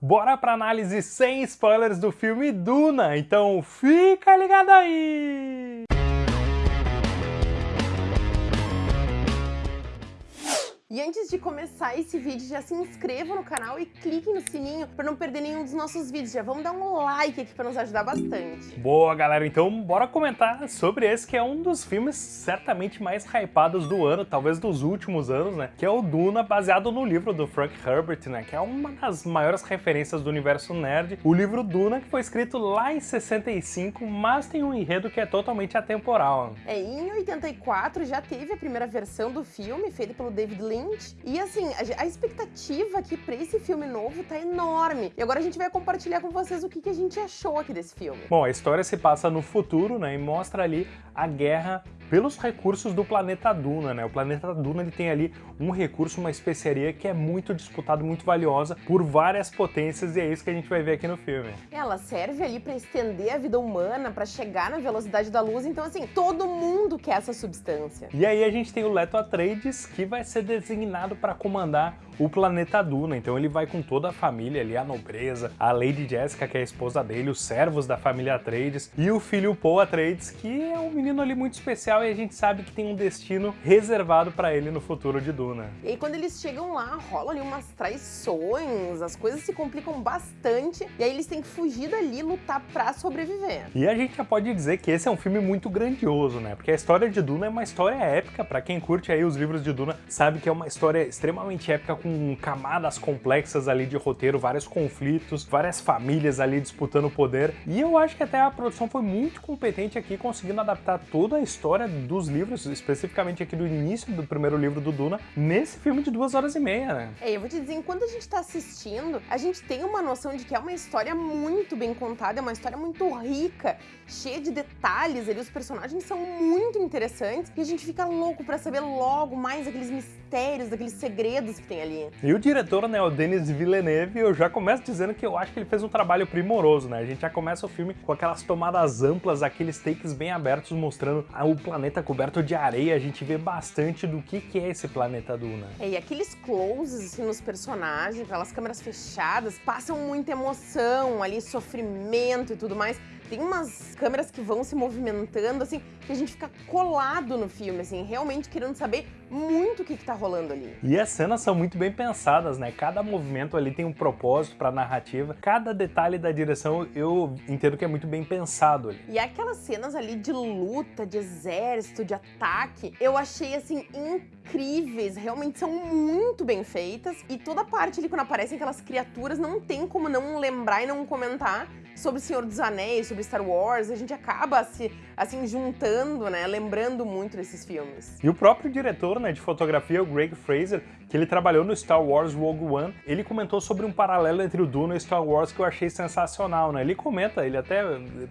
bora pra análise sem spoilers do filme Duna, então fica ligado aí! E antes de começar esse vídeo, já se inscreva no canal e clique no sininho para não perder nenhum dos nossos vídeos. Já vamos dar um like aqui para nos ajudar bastante. Boa, galera. Então, bora comentar sobre esse que é um dos filmes certamente mais hypados do ano, talvez dos últimos anos, né? Que é o Duna, baseado no livro do Frank Herbert, né? Que é uma das maiores referências do universo nerd. O livro Duna, que foi escrito lá em 65, mas tem um enredo que é totalmente atemporal. É, em 84 já teve a primeira versão do filme, feita pelo David Lynch, e assim, a, expectativa aqui pra esse filme novo tá enorme. E agora a gente vai compartilhar com vocês o que, que a gente achou aqui desse filme. Bom, a história se passa no futuro, né, e mostra ali a guerra pelos recursos do planeta Duna, né? O planeta Duna ele tem ali um recurso, uma especiaria que é muito disputado, muito valiosa por várias potências e é isso que a gente vai ver aqui no filme. Ela serve ali para estender a vida humana, para chegar na velocidade da luz, então assim, todo mundo quer essa substância. E aí a gente tem o Leto Atreides que vai ser designado para comandar o planeta Duna, então ele vai com toda a família ali, a nobreza, a Lady Jessica, que é a esposa dele, os servos da família Atreides e o filho Paul Atreides, que é um menino ali muito especial e a gente sabe que tem um destino reservado para ele no futuro de Duna. E aí quando eles chegam lá, rolam ali umas traições, as coisas se complicam bastante e aí eles têm que fugir dali e lutar para sobreviver. E a gente já pode dizer que esse é um filme muito grandioso, né? Porque a história de Duna é uma história épica, para quem curte aí os livros de Duna, sabe que é uma história extremamente épica com camadas complexas ali de roteiro, vários conflitos, várias famílias ali disputando poder. E eu acho que até a produção foi muito competente aqui, conseguindo adaptar toda a história dos livros, especificamente aqui do início do primeiro livro do Duna, nesse filme de duas horas e meia, né? É, eu vou te dizer, enquanto a gente tá assistindo, a gente tem uma noção de que é uma história muito bem contada, é uma história muito rica, cheia de detalhes ali, os personagens são muito interessantes e a gente fica louco para saber logo mais aqueles mistérios, daqueles segredos que tem ali. E o diretor, né, o Denis Villeneuve, eu já começo dizendo que eu acho que ele fez um trabalho primoroso, né? A gente já começa o filme com aquelas tomadas amplas, aqueles takes bem abertos mostrando o planeta coberto de areia, a gente vê bastante do que, que é esse planeta Duna. É, e aqueles closes assim, nos personagens, aquelas câmeras fechadas, passam muita emoção ali, sofrimento e tudo mais tem umas câmeras que vão se movimentando, assim, que a gente fica colado no filme, assim, realmente querendo saber muito o que, que tá rolando ali. E as cenas são muito bem pensadas, né? Cada movimento ali tem um propósito pra narrativa, cada detalhe da direção eu entendo que é muito bem pensado ali. E aquelas cenas ali de luta, de exército, de ataque, eu achei, assim, incríveis, realmente são muito bem feitas, e toda parte ali, quando aparecem aquelas criaturas, não tem como não lembrar e não comentar sobre o Senhor dos Anéis, sobre Star Wars, a gente acaba se, assim, juntando, né, lembrando muito desses filmes. E o próprio diretor, né, de fotografia, o Greg Fraser, que ele trabalhou no Star Wars Rogue One, ele comentou sobre um paralelo entre o Duna e Star Wars que eu achei sensacional, né? Ele comenta, ele até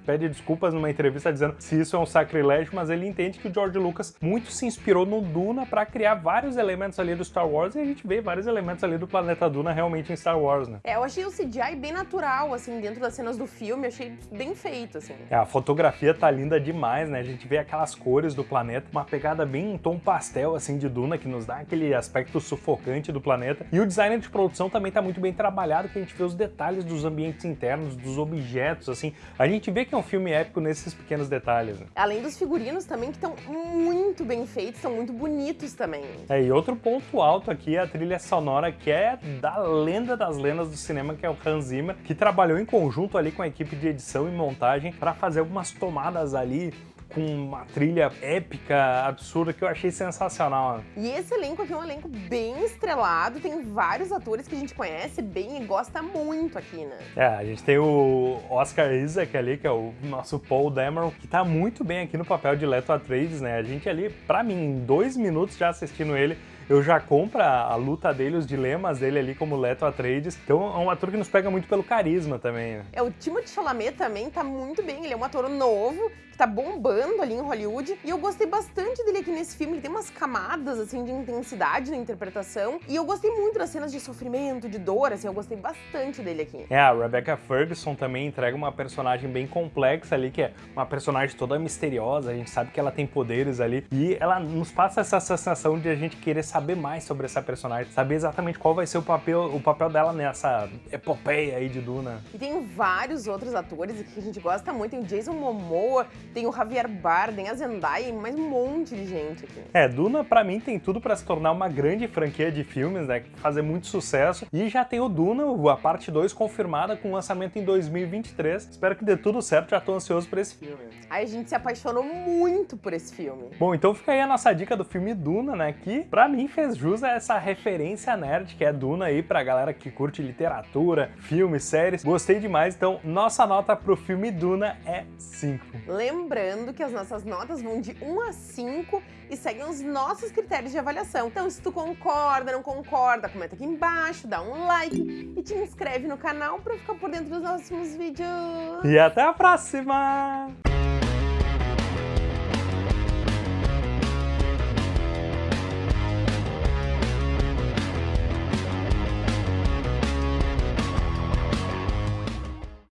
pede desculpas numa entrevista dizendo se isso é um sacrilégio, mas ele entende que o George Lucas muito se inspirou no Duna para criar vários elementos ali do Star Wars e a gente vê vários elementos ali do planeta Duna realmente em Star Wars, né? É, eu achei o CGI bem natural, assim, dentro das cenas do filme, achei bem feito, assim. É, a fotografia tá linda demais, né? A gente vê aquelas cores do planeta, uma pegada bem em tom pastel, assim, de Duna, que nos dá aquele aspecto sufocante do planeta. E o design de produção também tá muito bem trabalhado, que a gente vê os detalhes dos ambientes internos, dos objetos, assim. A gente vê que é um filme épico nesses pequenos detalhes. Né? Além dos figurinos também, que estão muito bem feitos, são muito bonitos também. É, e outro ponto alto aqui é a trilha sonora, que é da lenda das lendas do cinema, que é o Hans Zimmer, que trabalhou em conjunto ali com a equipe de edição e montagem para fazer algumas tomadas ali com uma trilha épica, absurda, que eu achei sensacional. E esse elenco aqui é um elenco bem estrelado, tem vários atores que a gente conhece bem e gosta muito aqui, né? É, a gente tem o Oscar Isaac ali, que é o nosso Paul Dameron, que tá muito bem aqui no papel de Leto Atreides, né? A gente ali, pra mim, em dois minutos já assistindo ele, eu já compro a, luta dele, os dilemas dele ali como Leto Atreides. Então é um ator que nos pega muito pelo carisma também. Né? É, o Timothée Chalamet também tá muito bem, ele é um ator novo, que tá bombando ali em Hollywood, e eu gostei bastante dele aqui nesse filme, ele tem umas camadas, assim, de intensidade na interpretação, e eu gostei muito das cenas de sofrimento, de dor, assim, eu gostei bastante dele aqui. É, a Rebecca Ferguson também entrega uma personagem bem complexa ali, que é uma personagem toda misteriosa, a gente sabe que ela tem poderes ali, e ela nos passa essa sensação de a gente querer saber saber mais sobre essa personagem, saber exatamente qual vai ser o papel, o papel dela nessa epopeia aí de Duna. E tem vários outros atores que a gente gosta muito. Tem o Jason Momoa, tem o Javier Bardem, a Zendaya mais um monte de gente aqui. É, Duna pra mim tem tudo pra se tornar uma grande franquia de filmes, né? Fazer muito sucesso. E já tem o Duna, a parte 2 confirmada com lançamento em 2023. Espero que dê tudo certo, já tô ansioso por esse filme. Aí a gente se apaixonou muito por esse filme. Bom, então fica aí a nossa dica do filme Duna, né? Que pra mim fez jus a essa referência nerd que é Duna aí pra galera que curte literatura, filmes, séries. Gostei demais, então nossa nota pro filme Duna é 5. Lembrando que as nossas notas vão de 1 a 5 e seguem os nossos critérios de avaliação. Então, se tu concorda, não concorda, comenta aqui embaixo, dá um like e te inscreve no canal para ficar por dentro dos nossos vídeos. E até a próxima!